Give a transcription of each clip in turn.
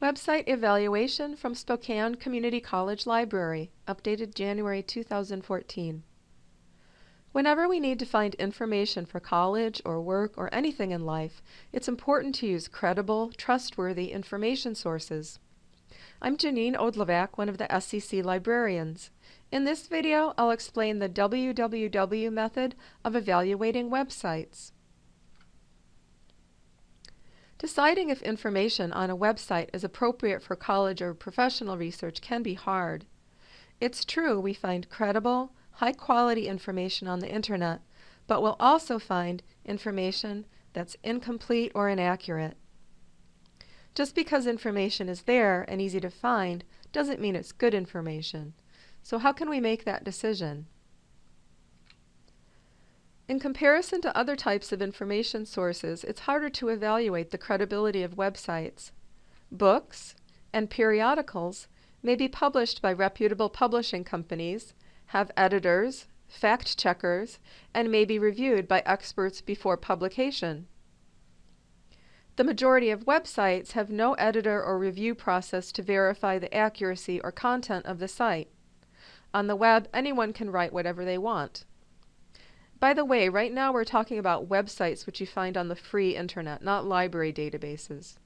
Website Evaluation from Spokane Community College Library, updated January 2014. Whenever we need to find information for college or work or anything in life, it's important to use credible, trustworthy information sources. I'm Janine Odlovac, one of the SCC librarians. In this video, I'll explain the WWW method of evaluating websites. Deciding if information on a website is appropriate for college or professional research can be hard. It's true we find credible, high quality information on the internet, but we'll also find information that's incomplete or inaccurate. Just because information is there and easy to find doesn't mean it's good information. So how can we make that decision? In comparison to other types of information sources, it's harder to evaluate the credibility of websites. Books and periodicals may be published by reputable publishing companies, have editors, fact checkers, and may be reviewed by experts before publication. The majority of websites have no editor or review process to verify the accuracy or content of the site. On the web, anyone can write whatever they want. By the way, right now we're talking about websites which you find on the free internet, not library databases.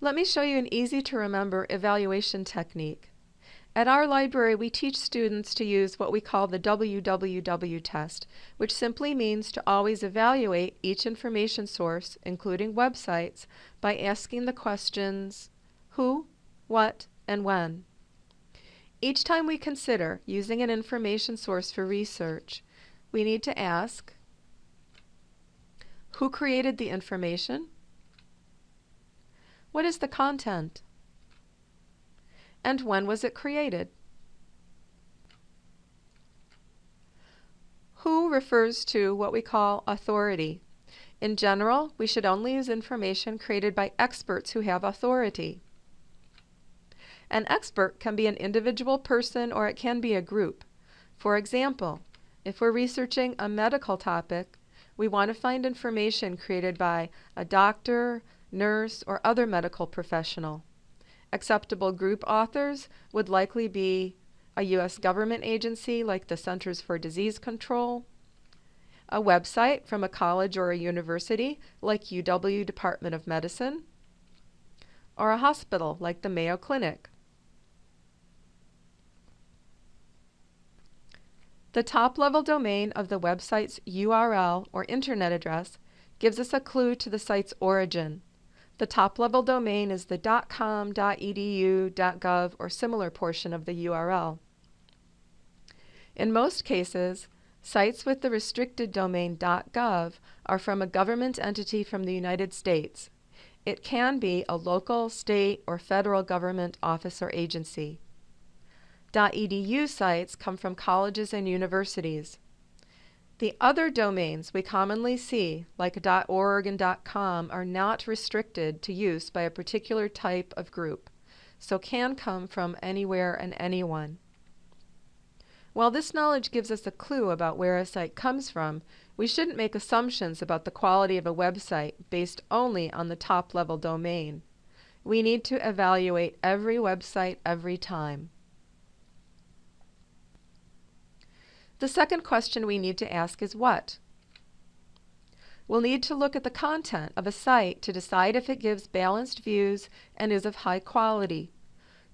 Let me show you an easy to remember evaluation technique. At our library, we teach students to use what we call the WWW test, which simply means to always evaluate each information source, including websites, by asking the questions who, what, and when. Each time we consider using an information source for research, we need to ask who created the information? What is the content? And when was it created? Who refers to what we call authority. In general, we should only use information created by experts who have authority. An expert can be an individual person or it can be a group. For example, if we're researching a medical topic, we want to find information created by a doctor, nurse, or other medical professional. Acceptable group authors would likely be a U.S. government agency like the Centers for Disease Control, a website from a college or a university like UW Department of Medicine, or a hospital like the Mayo Clinic. The top-level domain of the website's URL or internet address gives us a clue to the site's origin. The top-level domain is the .com, .edu, .gov, or similar portion of the URL. In most cases, sites with the restricted domain .gov are from a government entity from the United States. It can be a local, state, or federal government office or agency. .edu sites come from colleges and universities. The other domains we commonly see, like .org and .com, are not restricted to use by a particular type of group, so can come from anywhere and anyone. While this knowledge gives us a clue about where a site comes from, we shouldn't make assumptions about the quality of a website based only on the top-level domain. We need to evaluate every website every time. The second question we need to ask is what? We'll need to look at the content of a site to decide if it gives balanced views and is of high quality.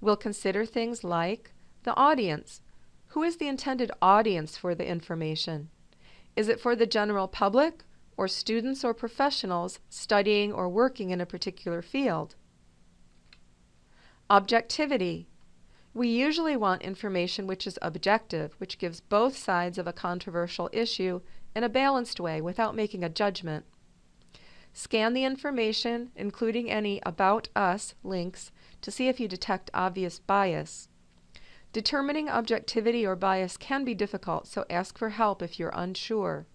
We'll consider things like the audience. Who is the intended audience for the information? Is it for the general public or students or professionals studying or working in a particular field? Objectivity. We usually want information which is objective, which gives both sides of a controversial issue in a balanced way without making a judgment. Scan the information, including any About Us links, to see if you detect obvious bias. Determining objectivity or bias can be difficult, so ask for help if you're unsure.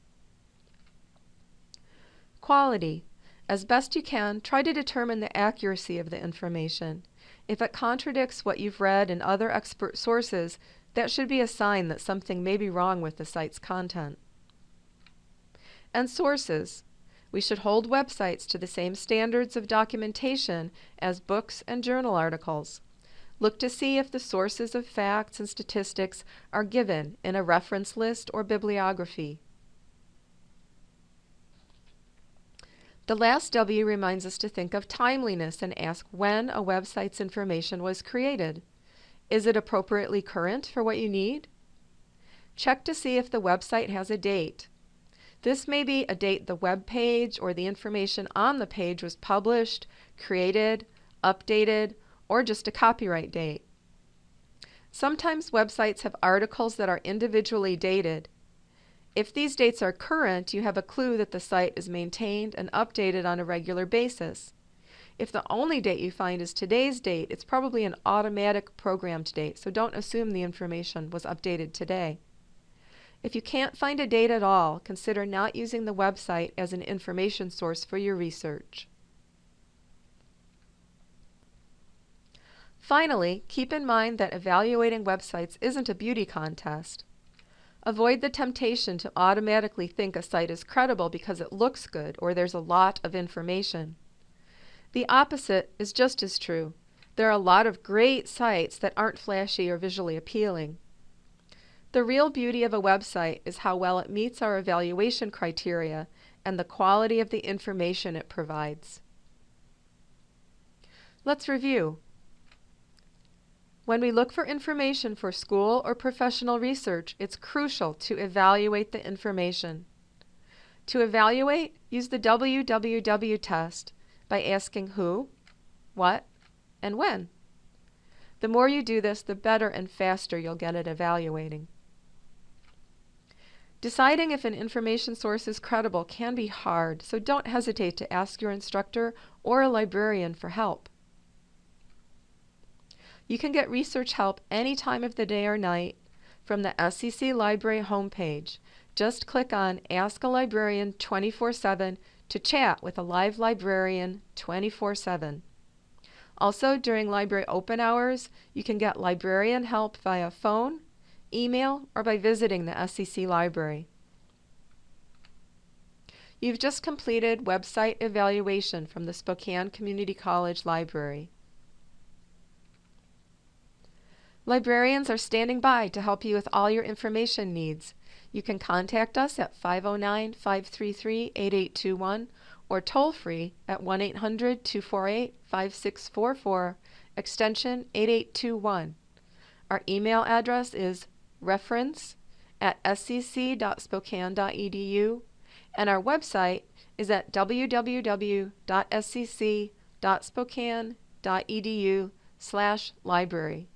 Quality. As best you can, try to determine the accuracy of the information. If it contradicts what you've read in other expert sources, that should be a sign that something may be wrong with the site's content. And sources. We should hold websites to the same standards of documentation as books and journal articles. Look to see if the sources of facts and statistics are given in a reference list or bibliography. The last W reminds us to think of timeliness and ask when a website's information was created. Is it appropriately current for what you need? Check to see if the website has a date. This may be a date the web page or the information on the page was published, created, updated, or just a copyright date. Sometimes websites have articles that are individually dated. If these dates are current, you have a clue that the site is maintained and updated on a regular basis. If the only date you find is today's date, it's probably an automatic programmed date, so don't assume the information was updated today. If you can't find a date at all, consider not using the website as an information source for your research. Finally, keep in mind that evaluating websites isn't a beauty contest. Avoid the temptation to automatically think a site is credible because it looks good or there's a lot of information. The opposite is just as true. There are a lot of great sites that aren't flashy or visually appealing. The real beauty of a website is how well it meets our evaluation criteria and the quality of the information it provides. Let's review. When we look for information for school or professional research, it's crucial to evaluate the information. To evaluate, use the WWW test by asking who, what, and when. The more you do this, the better and faster you'll get at evaluating. Deciding if an information source is credible can be hard, so don't hesitate to ask your instructor or a librarian for help. You can get research help any time of the day or night from the SCC Library homepage. Just click on Ask a Librarian 24-7 to chat with a live librarian 24-7. Also, during library open hours, you can get librarian help via phone, email, or by visiting the SCC library. You've just completed website evaluation from the Spokane Community College Library. Librarians are standing by to help you with all your information needs. You can contact us at 509-533-8821 or toll free at 1-800-248-5644 extension 8821. Our email address is reference at scc.spokane.edu, and our website is at www.scc.spokane.edu slash library.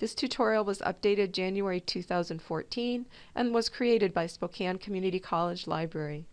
This tutorial was updated January 2014 and was created by Spokane Community College Library.